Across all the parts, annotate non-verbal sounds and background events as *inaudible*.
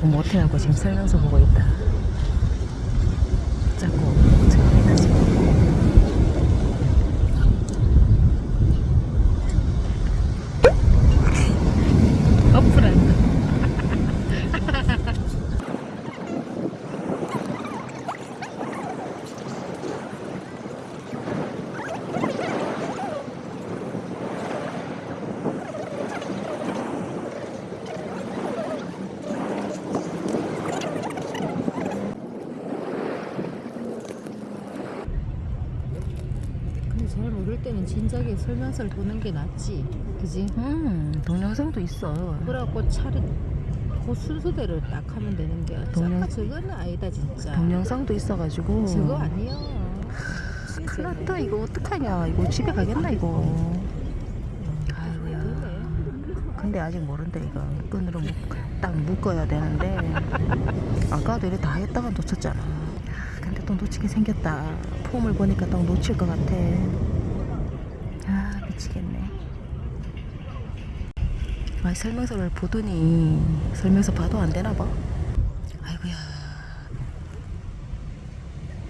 보고 못해하고 지금 설명서 보고 있다. 자꾸 처음이다 지금. 어플한다. 근데 잘 모를 때는 진작에 설명서를 보는 게 낫지. 그지? 음, 동영상도 있어. 그래갖고 차를 그 순서대로 딱 하면 되는데. 동영- 동영... 저거는 아니다 진짜. 동영상도 있어가지고. 저거 아니야. 큰일 났다 이거 어떡하냐 이거 집에 가겠나 이거 아이고야. 근데 아직 모른대 이거 끈으로 묶, 딱 묶어야 되는데 아까도 이래 다 했다가 놓쳤잖아 아, 근데 또 놓치게 생겼다 폼을 보니까 또 놓칠 것 같아 아 미치겠네. 아 설명서를 보더니 설명서 봐도 안 되나 봐? 아이고야.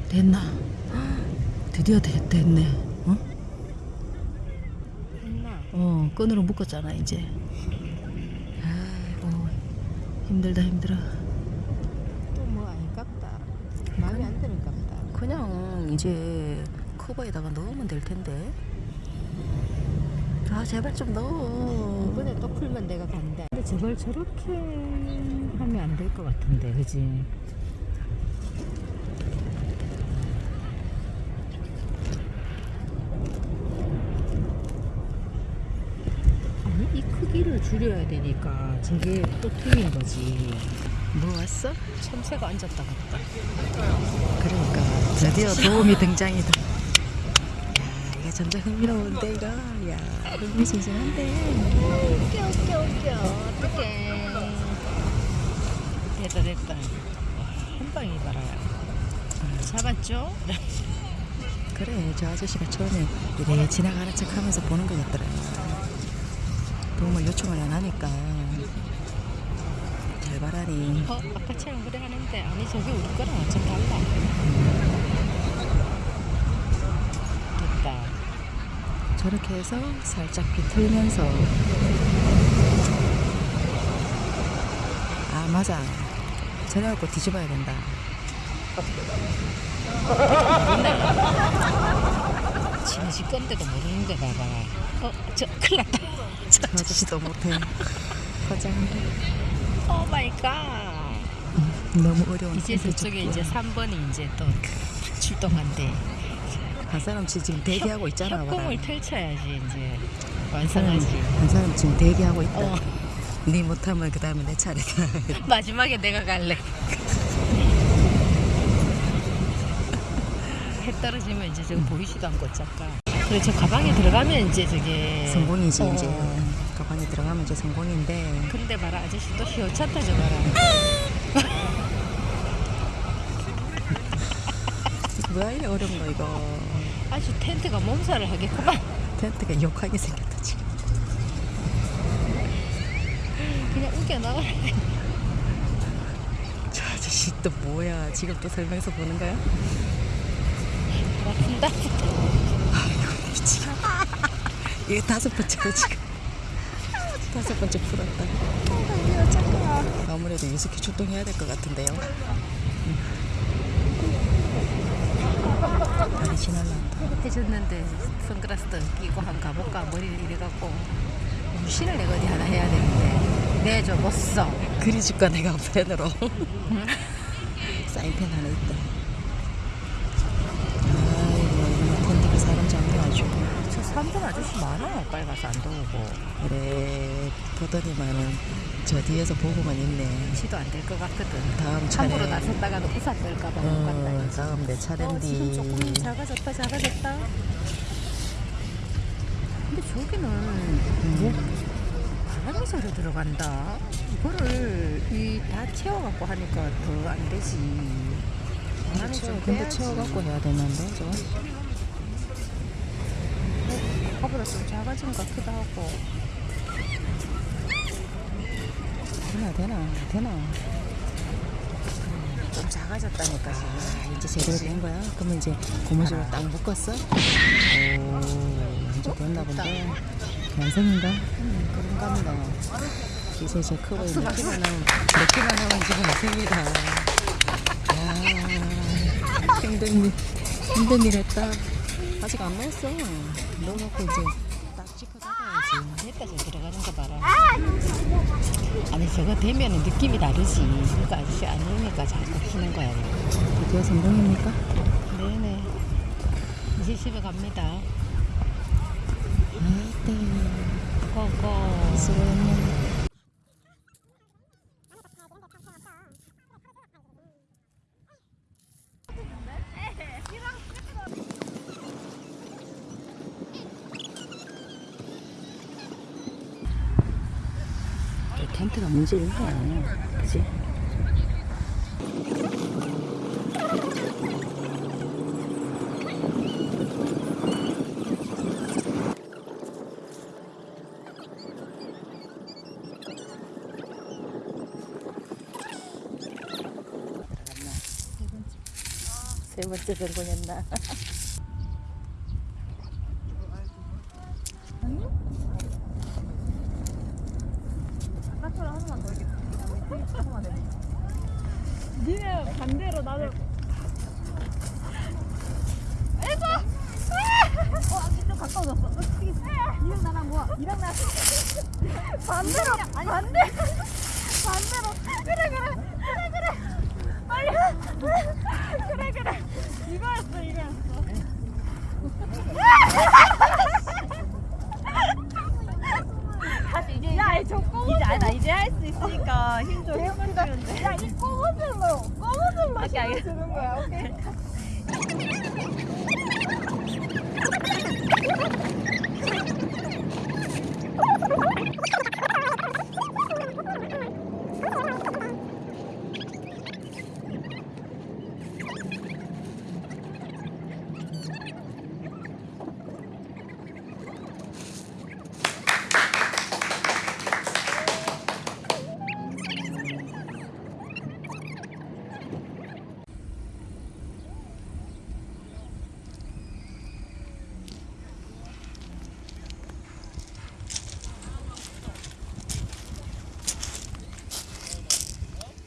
됐나? *gasps* 드디어 됐, 됐네. 어? 했나? 어 끈으로 묶었잖아 이제. 아이고 힘들다 힘들어. 또뭐 아니깝다. 마음에 안 드는 깝다. 그냥 이제 커버에다가 넣으면 될 텐데 아 제발 좀 넣어 이번에 또 풀면 내가 간다. 근데 저걸 저렇게 하면 안 될 것 같은데, 그지? 아니, 이 크기를 줄여야 되니까 저게 또 틀린 거지. 뭐 왔어? 참새가 앉았다 갔다. 그러니까 드디어 도움이 등장이다 야 점점 흥미로운데 이거 야 흥미진진한데 웃겨, 웃겨, 웃겨. 어떡해. 됐다, 됐다. 한 방이 봐라. 잡았죠? *laughs* 그래 저 아저씨가 처음에 이래 지나가는 척 하면서 보는 것 같더라 도움을 요청을 안 하니까 잘 봐라니 어, 아까처럼 그래 하는데 아니 저게 우리 거랑 좀 달라. 됐다. 저렇게 해서 살짝 비틀면서 아 맞아 저래갖고 뒤집어야 된다 지네 집 건데도 모르는데 봐봐. 어, 저 큰일 났다. *laughs* 저 아저씨도 못해 화장을 oh my god. 너무 어려운 이제 저쪽에. 이제 3번이 이제 또 출동한대. 한 사람 지금 대기하고 있잖아. 협공을 펼쳐야지 이제 완성하지. 한 사람 지금 대기하고 있다 어, 네 못하면 그 다음에 내 차례다 *laughs* 마지막에 내가 갈래. *laughs* 해 떨어지면 이제 저거 보이지도 않고 잠깐. 그래 저 가방에 들어가면 이제 저게 성공이지 어. 이제 가방에 들어가면 이제 성공인데 근데 봐라 아저씨 또 휘어찼다 저 봐라. *laughs* 뭐야 이래 어려운 거 이거 아주 텐트가 몸살을 하겠구만. 텐트가 욕하게 생겼다 지금. 그냥 우겨 나가. 저 아저씨 또 뭐야? 지금 또 설명서 보는 거야? 미치겠다. 이게 다섯 번째로 지금. 다섯 번째 풀었다. 아무래도 유스키 출동해야 될 것 같은데요 다리 지날란다. 해줬는데 선글라스도 끼고 한번 가볼까 머리를 이래갖고 무신을 내가 어디 하나 해야 되는데. 내줘 못 써. 그리줄까 내가 펜으로. 사인펜 하나 있다 아이고 이놈의 텐트가 사람 잡네 아주 저 3번 아저씨 많아. 빨리 가서 안 도우고. 그래 보더니만은 저 뒤에서 보고만 있네 지도 안 될 것 같거든. 다음 차례 함부로 나섰다가도 우산 뜰까봐 못 간다. 어, 이거지. 다음 내 어, 지금 차례인데 조금 작아졌다, 작아졌다. 근데 저기는 뭐 바람이 저리 들어간다. 이거를 이 다 채워갖고 하니까 더 안 되지. 바람이 좀 근데 빼야지. 채워갖고 해야 되는데 저 아까보다 좀 작아진 것 같기도 하고. 되나 되나 되나 좀 작아졌다니까 지금. 아, 이제 제대로 된 거야? 그러면 이제 고무줄로 딱 묶었어? 오, 이제 됐나 본데. 완성인가? 음, 그런가 보다. 이제 커 보이네. 박수, 박수. 넣기만 하면, 넣기만 하면 지금. 아, 힘든 일, 힘든 일 했다. 아직 안 넣었어. 넣어놓고 이제 딱 짚어 잡아야지. 저 들어가는 거 봐라. 아니 저거 되면 느낌이 다르지. 그러니까 아저씨 아니니까 자꾸 키는 거야. 드디어 성공입니까? 네네. 이제 집에 갑니다. 아이때, 고고. 수고했네. 이 텐트가 문제인 거야. 그치? 세 번째 들고였나? *laughs* 니네 반대로 나도 에서 어 아직 좀 가까워졌어. 어떻게 니랑 나랑 뭐야 니랑 나랑 반대로 반대 반대로. 그래 그래 그래 그래. 빨리 그래 그래. 이거였어 이거였어. 야, 저 꼬무줄로 이제 나 이제 할 수 있으니까 힘좀 해주면 돼. 야, 이 꼬무줄로 꼬무줄로 힘을 주는 거야. 오케이. *laughs*